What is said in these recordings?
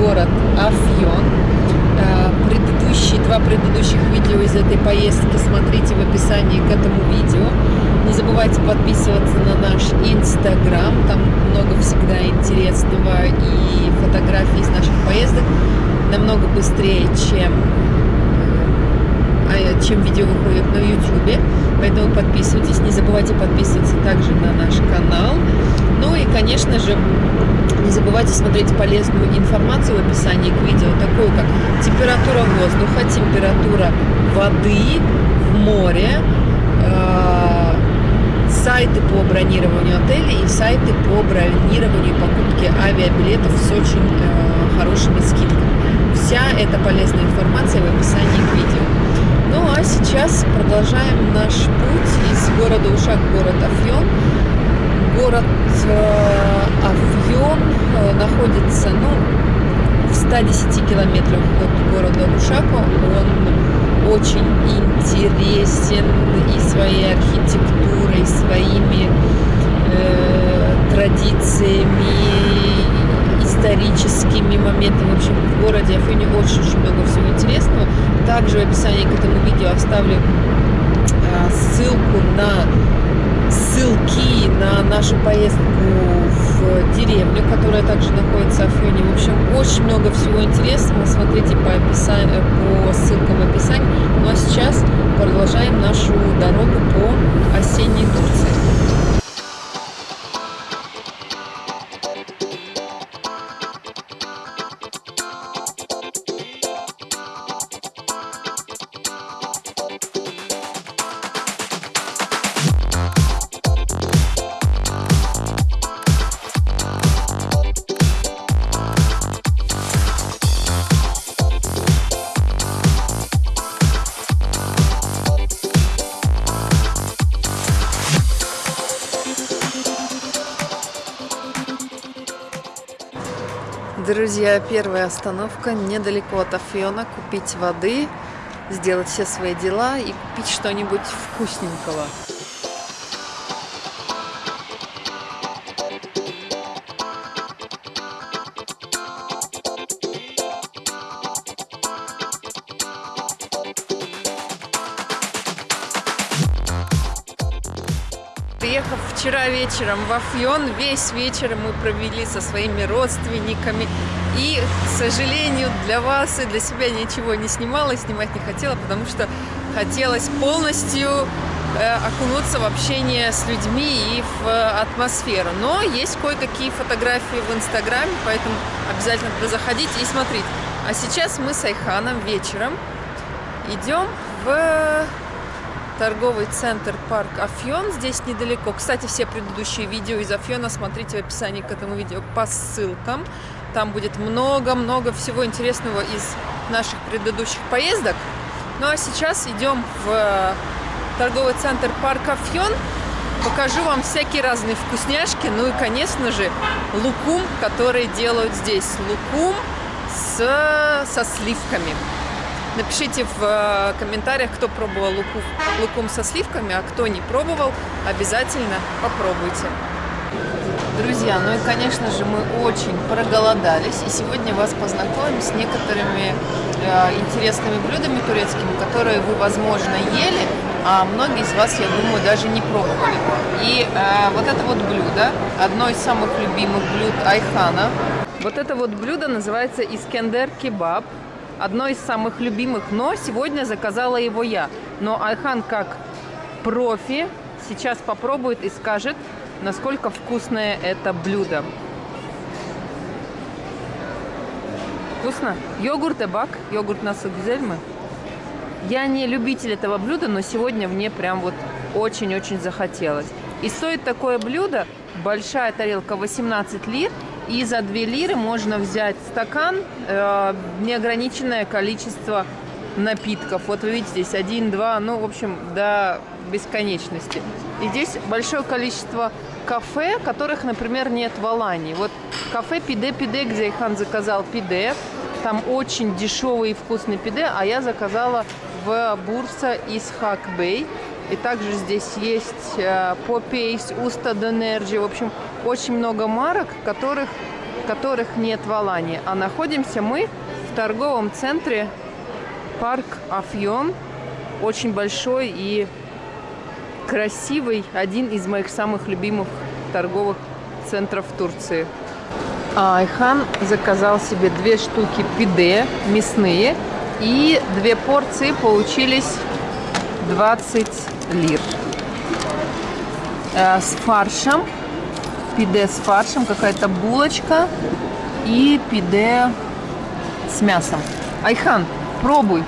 город Афьон. А, Предыдущие, два предыдущих видео из этой поездки смотрите в описании к этому видео. Не забывайте подписываться на наш инстаграм, там много всегда интересного и фотографий из наших поездок намного быстрее, чем чем видео выходит на YouTube. Поэтому подписывайтесь. Не забывайте подписываться также на наш канал. Ну и, конечно же, не забывайте смотреть полезную информацию в описании к видео, такую как температура воздуха, температура воды в море, э, сайты по бронированию отелей и сайты по бронированию и покупке авиабилетов с очень э, хорошими скидками. Вся эта полезная информация в описании к видео. Сейчас продолжаем наш путь из города Ушак город Афьон. Город э, Афьон э, находится ну, в 110 километрах от города Ушака. Он очень интересен и своей архитектурой, своими э, традициями, историческими моментами. В общем, в городе Афьоне очень-очень много всего интересного. Также в описании к этому видео оставлю э, ссылку на ссылки на нашу поездку в деревню, которая также находится в Афьоне. В общем, очень много всего интересного. Смотрите по, описанию, по ссылкам в описании. Ну а сейчас продолжаем нашу дорогу по осенней Турции. Друзья, первая остановка недалеко от Афиона. Купить воды, сделать все свои дела и купить что-нибудь вкусненького. Приехав вчера вечером в Афьон, весь вечер мы провели со своими родственниками. И, к сожалению, для вас и для себя ничего не снимала, снимать не хотела, потому что хотелось полностью э, окунуться в общение с людьми и в э, атмосферу. Но есть кое-какие фотографии в Инстаграме, поэтому обязательно туда заходите и смотрите. А сейчас мы с Айханом вечером идем в торговый центр парк Афьон, здесь недалеко. Кстати, все предыдущие видео из Афьона смотрите в описании к этому видео по ссылкам. Там будет много-много всего интересного из наших предыдущих поездок. Ну а сейчас идем в торговый центр парк Афьон. Покажу вам всякие разные вкусняшки. Ну и, конечно же, лукум, который делают здесь. Лукум с, со сливками. Напишите в э, комментариях, кто пробовал луку, лукум со сливками, а кто не пробовал, обязательно попробуйте. Друзья, ну и, конечно же, мы очень проголодались, и сегодня вас познакомим с некоторыми э, интересными блюдами турецкими, которые вы, возможно, ели, а многие из вас, я думаю, даже не пробовали. И э, вот это вот блюдо, одно из самых любимых блюд Айхана. Вот это вот блюдо называется Искендер кебаб одно из самых любимых, но сегодня заказала его я. Но Айхан как профи сейчас попробует и скажет, насколько вкусное это блюдо. Вкусно? Йогурт и бак. Йогурт нас мы. Я не любитель этого блюда, но сегодня мне прям вот очень-очень захотелось. И стоит такое блюдо, большая тарелка 18 лир, и за 2 лиры можно взять стакан, э, неограниченное количество напитков. Вот вы видите, здесь 1, 2, ну, в общем, до бесконечности. И здесь большое количество кафе, которых, например, нет в Алании. Вот кафе Пиде-Пиде, где Ихан заказал пиде. Там очень дешевый и вкусный пиде, а я заказала в Бурса из Хакбей. И также здесь есть Popeyes, Уста Денерджи. В общем, очень много марок, которых, которых нет в Алании. А находимся мы в торговом центре парк Афьон. Очень большой и красивый. Один из моих самых любимых торговых центров Турции. А Айхан заказал себе две штуки пиде мясные. И две порции получились 20 лир. Э, с фаршем. Пиде с фаршем. Какая-то булочка. И пиде с мясом. Айхан, пробуй.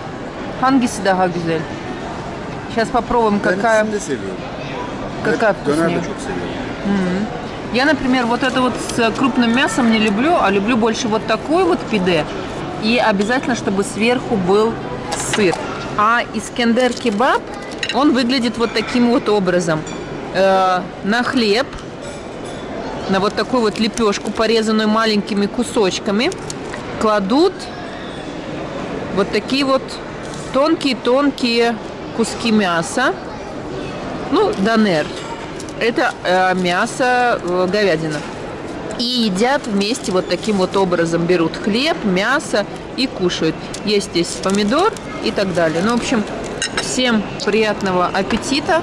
Hangisi daha güzel? Сейчас попробуем, какая... Какая вкуснее? Я, например, вот это вот с крупным мясом не люблю, а люблю больше вот такой вот пиде. И обязательно, чтобы сверху был сыр. А Искендер кебаб, он выглядит вот таким вот образом. Э, на хлеб, на вот такую вот лепешку, порезанную маленькими кусочками, кладут вот такие вот тонкие-тонкие куски мяса. Ну, данер. Это э, мясо, э, говядина. И едят вместе вот таким вот образом. Берут хлеб, мясо и кушают. Есть здесь помидор и так далее. Ну, в общем, всем приятного аппетита.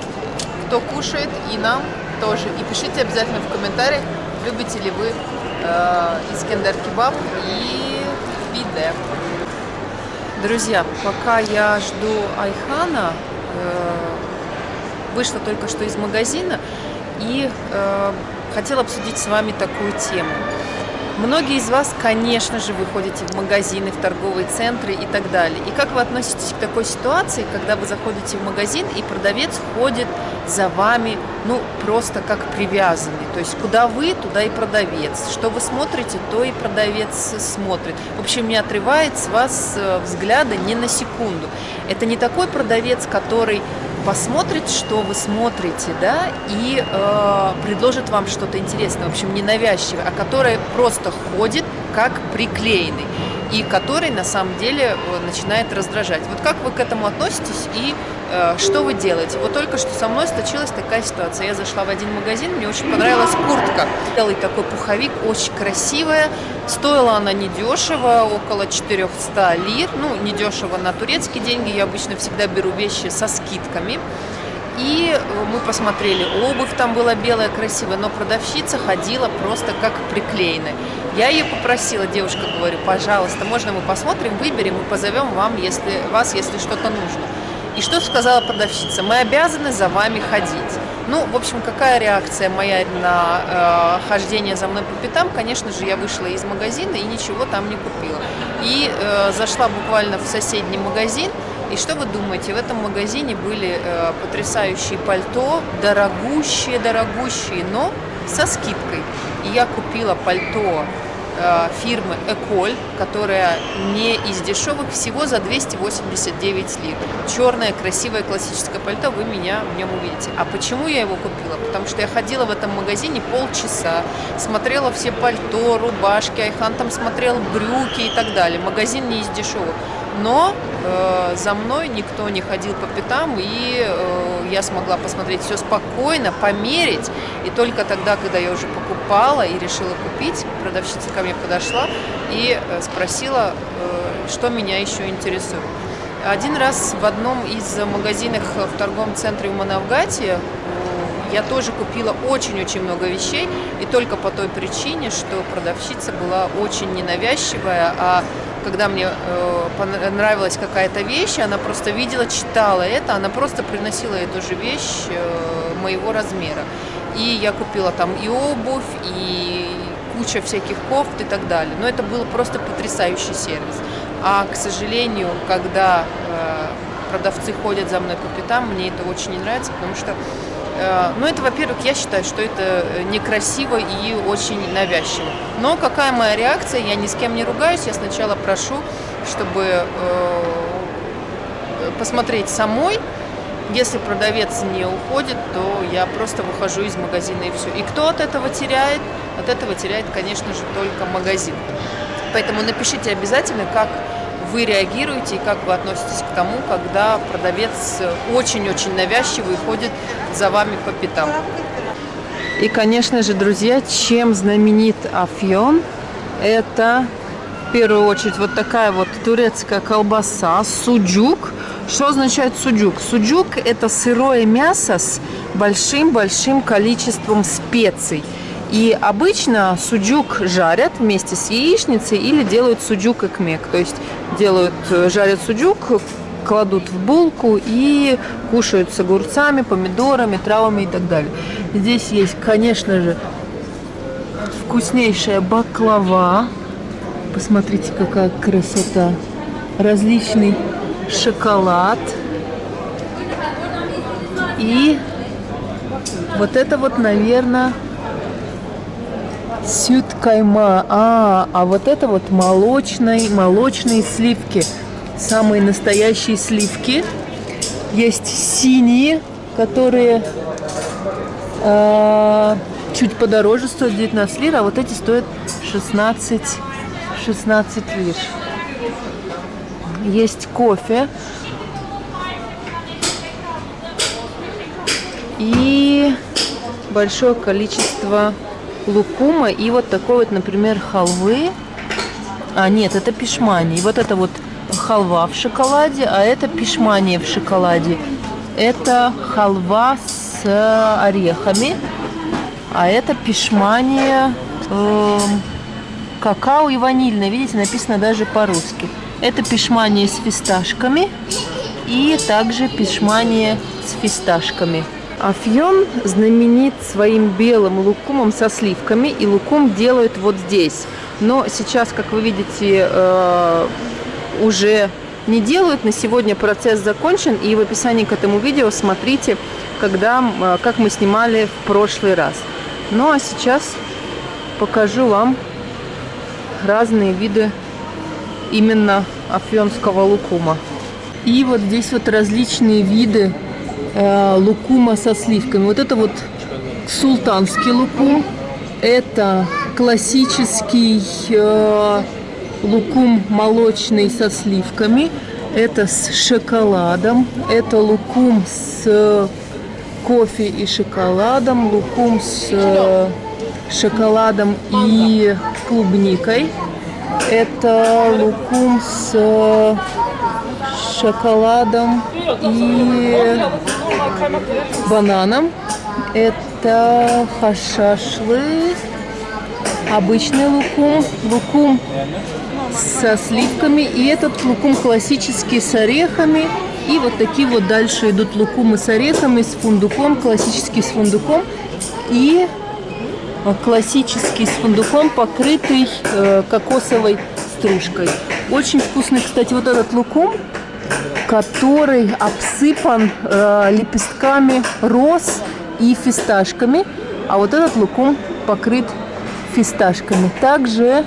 Кто кушает, и нам тоже. И пишите обязательно в комментариях, любите ли вы э, Искендер кебаб и пиде. Друзья, пока я жду Айхана, э, вышла только что из магазина и э, хотела обсудить с вами такую тему. Многие из вас, конечно же, выходите в магазины, в торговые центры и так далее. И как вы относитесь к такой ситуации, когда вы заходите в магазин и продавец ходит за вами, ну, просто как привязанный. То есть, куда вы, туда и продавец. Что вы смотрите, то и продавец смотрит. В общем, не отрывает с вас э, взгляда ни на секунду. Это не такой продавец, который посмотрит, что вы смотрите, да, и э, предложит вам что-то интересное, в общем, ненавязчивое, а который просто ходит как приклеенный и который на самом деле э, начинает раздражать. Вот как вы к этому относитесь и э, что вы делаете? Вот только что со мной случилась такая ситуация. Я зашла в один магазин, мне очень понравилась куртка. Белый такой пуховик, очень красивая. Стоила она недешево, около 400 лир. Ну, недешево на турецкие деньги. Я обычно всегда беру вещи со скидками. И э, мы посмотрели, обувь там была белая, красивая, но продавщица ходила просто как приклеенная. Я ее попросила, девушка, говорю, пожалуйста, можно мы посмотрим, выберем и позовем вам, если, вас, если что-то нужно. И что сказала продавщица? Мы обязаны за вами ходить. Ну, в общем, какая реакция моя на э, хождение за мной по пятам? Конечно же, я вышла из магазина и ничего там не купила. И э, зашла буквально в соседний магазин, и что вы думаете, в этом магазине были э, потрясающие пальто, дорогущие, дорогущие, но со скидкой. И я купила пальто э, фирмы Эколь, которая не из дешевых, всего за 289 лир. Черное, красивое, классическое пальто, вы меня в нем увидите. А почему я его купила? Потому что я ходила в этом магазине полчаса, смотрела все пальто, рубашки, Айхан там смотрел брюки и так далее. Магазин не из дешевых но э, за мной никто не ходил по пятам, и э, я смогла посмотреть все спокойно, померить, и только тогда, когда я уже покупала и решила купить, продавщица ко мне подошла и э, спросила, э, что меня еще интересует. Один раз в одном из магазинов в торговом центре в Манавгате э, я тоже купила очень-очень много вещей, и только по той причине, что продавщица была очень ненавязчивая, а когда мне э, понравилась какая-то вещь, она просто видела, читала это, она просто приносила эту же вещь э, моего размера. И я купила там и обувь, и куча всяких кофт и так далее. Но это был просто потрясающий сервис. А, к сожалению, когда э, продавцы ходят за мной по пятам, мне это очень не нравится, потому что ну, это, во-первых, я считаю, что это некрасиво и очень навязчиво. Но какая моя реакция? Я ни с кем не ругаюсь. Я сначала прошу, чтобы э, посмотреть самой. Если продавец не уходит, то я просто выхожу из магазина и все. И кто от этого теряет? От этого теряет, конечно же, только магазин. Поэтому напишите обязательно, как вы реагируете и как вы относитесь к тому, когда продавец очень-очень навязчивый ходит за вами по пятам. И, конечно же, друзья, чем знаменит Афьон, это в первую очередь вот такая вот турецкая колбаса, суджук. Что означает суджук? Суджук – это сырое мясо с большим-большим количеством специй. И обычно суджук жарят вместе с яичницей или делают суджук экмек. То есть делают, э, жарят суджук, кладут в булку и кушают с огурцами, помидорами, травами и так далее. Здесь есть, конечно же, вкуснейшая баклава. Посмотрите, какая красота. Различный шоколад. И вот это вот, наверное, сют кайма. А, а вот это вот молочные, молочные сливки самые настоящие сливки. Есть синие, которые э, чуть подороже стоят 19 лир, а вот эти стоят 16, 16 лир. Есть кофе. И большое количество лукума и вот такой вот, например, халвы. А, нет, это пишмани. И вот это вот халва в шоколаде, а это пишмания в шоколаде. Это халва с орехами, а это пишмания э, какао и ванильная. Видите, написано даже по-русски. Это пишмания с фисташками и также пишмания с фисташками. Афьон знаменит своим белым лукумом со сливками, и лукум делают вот здесь. Но сейчас, как вы видите, э, уже не делают. На сегодня процесс закончен. И в описании к этому видео смотрите, когда, э, как мы снимали в прошлый раз. Ну а сейчас покажу вам разные виды именно афьонского лукума. И вот здесь вот различные виды э, лукума со сливками. Вот это вот султанский лукум. Это классический э, лукум молочный со сливками, это с шоколадом, это лукум с э, кофе и шоколадом, лукум с э, шоколадом и клубникой, это лукум с э, шоколадом и бананом, это хашашлы, обычный лукум, лукум со сливками. И этот лукум классический с орехами. И вот такие вот дальше идут лукумы с орехами, с фундуком, классический с фундуком. И э, классический с фундуком, покрытый э, кокосовой стружкой. Очень вкусный, кстати, вот этот лукум, который обсыпан э, лепестками роз и фисташками. А вот этот лукум покрыт фисташками. Также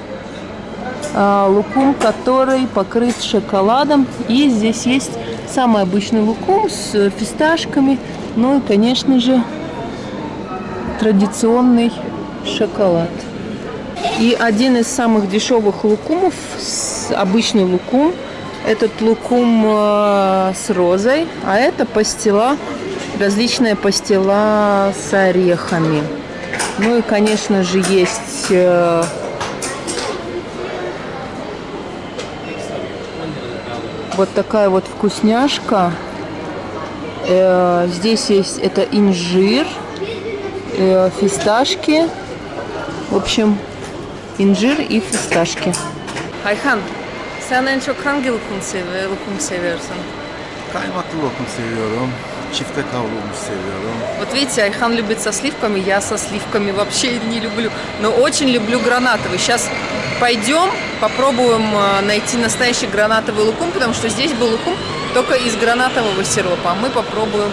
а, лукум, который покрыт шоколадом. И здесь есть самый обычный лукум с фисташками. Ну и, конечно же, традиционный шоколад. И один из самых дешевых лукумов, обычный лукум, этот лукум э, с розой, а это пастила, различная пастила с орехами. Ну и, конечно же, есть э, вот такая вот вкусняшка. Э, здесь есть это инжир, фисташки. В общем, инжир и фисташки. Ayhan, sen en çok hangi lokum, sev lokum seviyorsun? Kaymaklı lokum seviyorum. Çifte kavrulmuş seviyorum. Вот видите, Айхан любит со сливками, я со сливками вообще не люблю. Но очень люблю гранатовый. Сейчас пойдем, попробуем э, найти настоящий гранатовый лукум, потому что здесь был лукум только из гранатового сиропа. А мы попробуем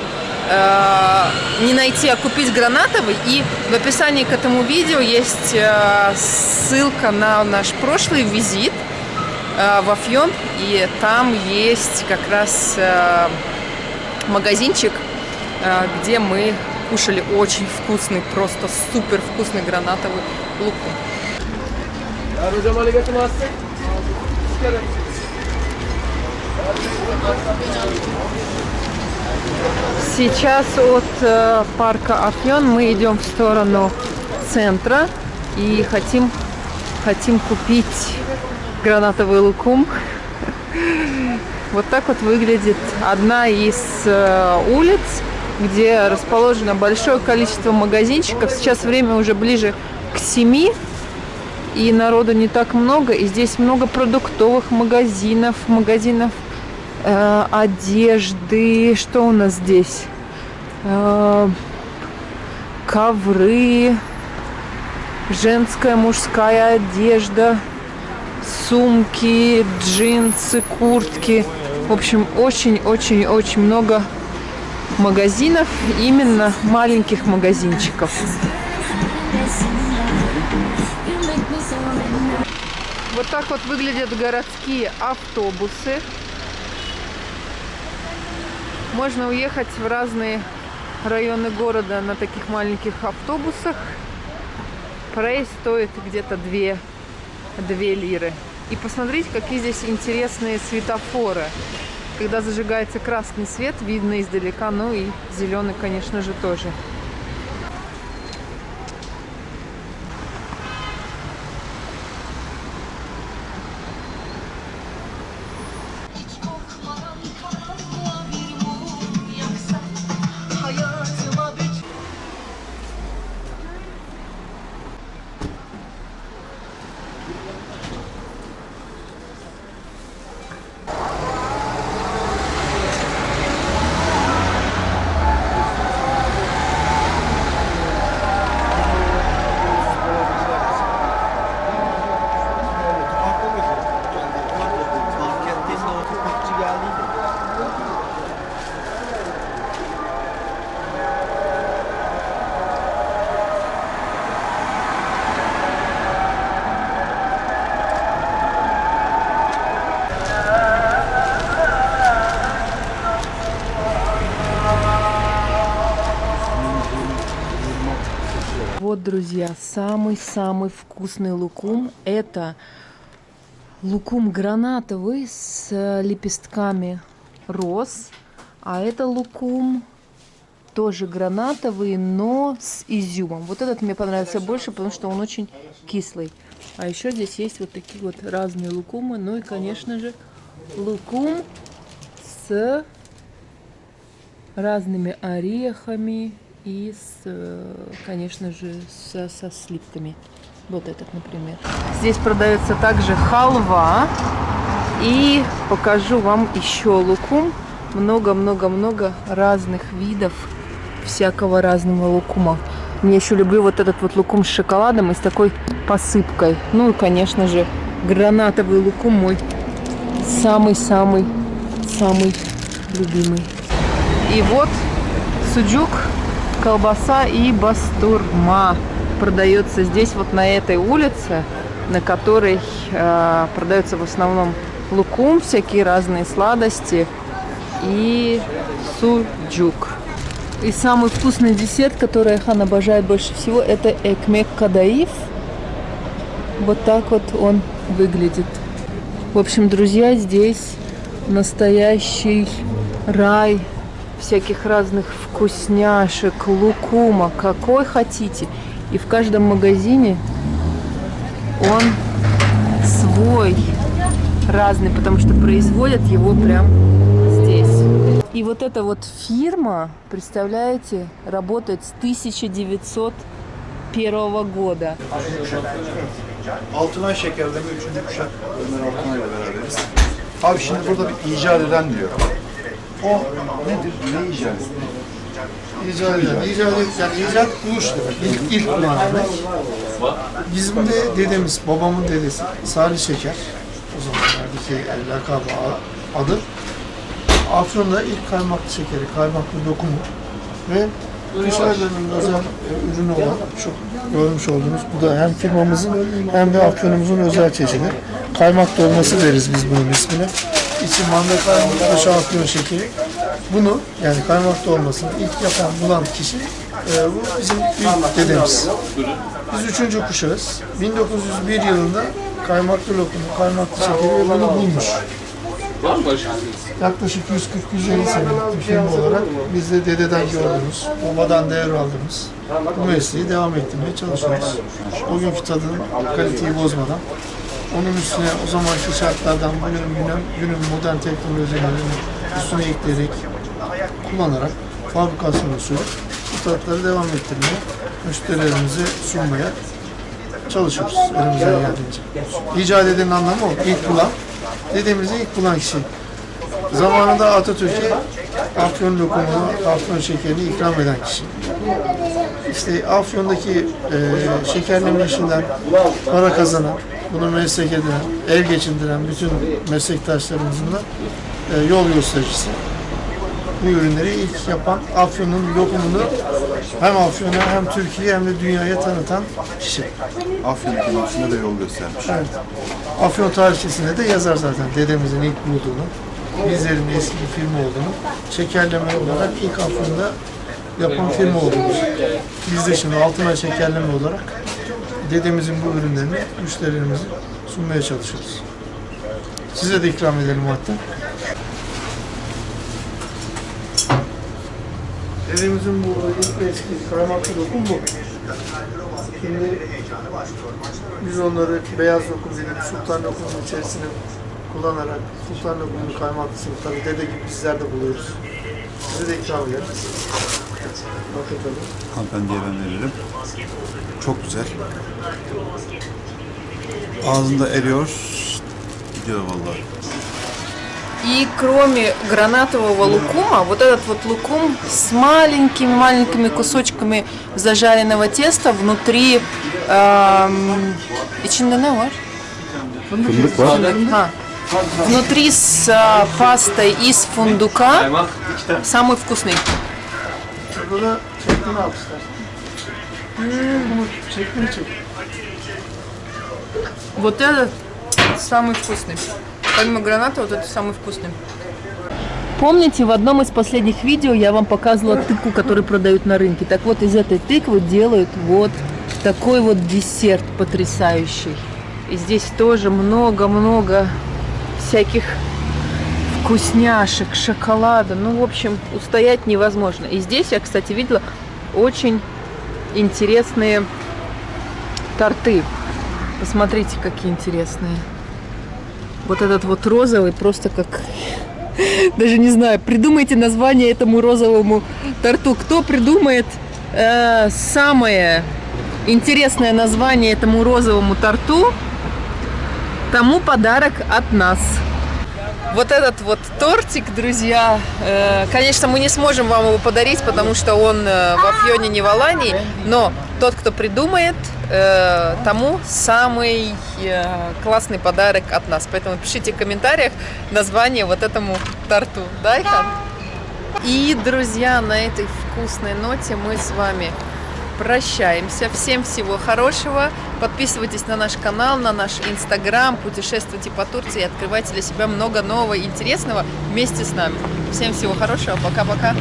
э, не найти, а купить гранатовый. И в описании к этому видео есть э, ссылка на наш прошлый визит в Афьон. И там есть как раз... Э, магазинчик, э, где мы кушали очень вкусный, просто супер вкусный гранатовый лук. Сейчас от э, парка Афьон мы идем в сторону центра и хотим, хотим купить гранатовый лукум. Вот так вот выглядит одна из э, улиц, где расположено большое количество магазинчиков. Сейчас время уже ближе к 7, и народу не так много. И здесь много продуктовых магазинов, магазинов э, одежды. Что у нас здесь? Э, ковры, женская, мужская одежда, сумки, джинсы, куртки. В общем, очень-очень-очень много магазинов, именно маленьких магазинчиков. Вот так вот выглядят городские автобусы. Можно уехать в разные районы города на таких маленьких автобусах. Проезд стоит где-то 2, 2 лиры. И посмотрите, какие здесь интересные светофоры. Когда зажигается красный свет, видно издалека, ну и зеленый, конечно же, тоже. Друзья, самый-самый вкусный лукум. Это лукум гранатовый с э, лепестками роз. А это лукум тоже гранатовый, но с изюмом. Вот этот мне понравился больше, потому что он очень кислый. А еще здесь есть вот такие вот разные лукумы. Ну и, конечно же, лукум с разными орехами и, с, э, конечно же, со, со сливками. Вот этот, например. Здесь продается также халва. И покажу вам еще лукум. Много-много-много разных видов всякого разного лукума. Мне еще люблю вот этот вот лукум с шоколадом и с такой посыпкой. Ну и, конечно же, гранатовый лукум мой самый-самый самый любимый. И вот суджук, колбаса и бастурма продается здесь вот на этой улице, на которой э, продается в основном лукум, всякие разные сладости и суджук. И самый вкусный десерт, который Айхан обожает больше всего, это экмек кадаиф. Вот так вот он выглядит. В общем, друзья, здесь настоящий рай всяких разных вкусняшек, лукума, какой хотите. И в каждом магазине он свой, разный, потому что производят его прям здесь. И вот эта вот фирма, представляете, работает с 1901 года. Altınay şekerleme üçüncü kuşak Ömer Altınay ile beraberiz. Abi şimdi burada bir icat eden diyor. O nedir? Ne icat? İcat eden, icat yani icat buluş demek. İlk, ilk manada. Bizim de dedemiz, babamın dedesi Salih Şeker. O zamanlardaki yani lakabı, adı. Afyon'da ilk kaymaklı şekeri, kaymaklı dokumu ve Kuşadası'nın özel e, ürünü olan şu görmüş olduğunuz bu da hem firmamızın hem de Afyon'umuzun özel çeşidi. Kaymak dolması deriz biz bunun ismine. İçi manda kaymak dışı Afyon şekeri. Bunu yani kaymak dolmasını ilk yapan bulan kişi e, bu bizim büyük dedemiz. Biz üçüncü kuşağız. 1901 yılında kaymaklı lokumu, kaymaklı şekeri ve bunu bulmuş. Yaklaşık 140-150 senelik bir olarak biz de dededen gördüğümüz, babadan devraldığımız bu mesleği devam ettirmeye çalışıyoruz. O günkü tadını, kaliteyi bozmadan, onun üstüne o zamanki şartlardan bugünün günen, günün modern teknolojilerini üstüne ekleyerek, kullanarak fabrikasyon usulü bu tatları devam ettirmeye, müşterilerimize sunmaya çalışıyoruz elimizden geldiğince. İcat edenin anlamı o. İlk bulan, dediğimizde ilk bulan kişi. Zamanında Atatürk'e Afyon lokumunu, Afyon şekerini ikram eden kişi. İşte Afyon'daki e, şekerleme işinden para kazanan, bunu meslek edinen, el geçindiren bütün meslektaşlarımızın da e, yol göstericisi. Bu ürünleri ilk yapan Afyon'un lokumunu hem Afyon'a hem Türkiye'ye hem de dünyaya tanıtan kişi. Afyon ekonomisine de yol göstermiş. Evet. Afyon tarihçesinde de yazar zaten dedemizin ilk bulduğunu, bizlerin eski bir firma olduğunu, şekerleme olarak ilk Afyon'da yapan firma olduğunu. Biz de şimdi altına şekerleme olarak dedemizin bu ürünlerini müşterilerimize sunmaya çalışıyoruz. Size de ikram edelim hatta. Dedemizin bu ilk eski kaymaklı lokum bu. Şimdi biz onları beyaz lokum dedik, sultan lokumun içerisine kullanarak sultan lokumun kaymaklısını tabii dede gibi bizler de buluyoruz. Size de ikram ederiz. Hanımefendiye ben veririm. Çok güzel. Ağzında eriyor. Gidiyor vallahi. И кроме гранатового лукума, вот этот вот лукум с маленькими-маленькими кусочками зажаренного теста внутри... эм, içinde ne var? Fındık var. А, внутри с а, пастой из фундука самый вкусный. Burada da şeklini al istersen. Bunu şeklini çek. Вот этот самый вкусный. Помимо граната, вот это самый вкусный. Помните, в одном из последних видео я вам показывала тыкву, которую продают на рынке. Так вот, из этой тыквы делают вот такой вот десерт потрясающий. И здесь тоже много-много всяких вкусняшек, шоколада. Ну, в общем, устоять невозможно. И здесь я, кстати, видела очень интересные торты. Посмотрите, какие интересные. Вот этот вот розовый просто как... Даже не знаю, придумайте название этому розовому торту. Кто придумает э, самое интересное название этому розовому торту, тому подарок от нас. Вот этот вот тортик, друзья, э, конечно, мы не сможем вам его подарить, потому что он э, в Афьоне, не в Алании, но тот, кто придумает, э, тому самый классный подарок от нас. Поэтому пишите в комментариях название вот этому торту. Да, Айхан? И, друзья, на этой вкусной ноте мы с вами прощаемся. Всем всего хорошего. Подписывайтесь на наш канал, на наш инстаграм, путешествуйте по Турции и открывайте для себя много нового и интересного вместе с нами. Всем всего хорошего. Пока-пока.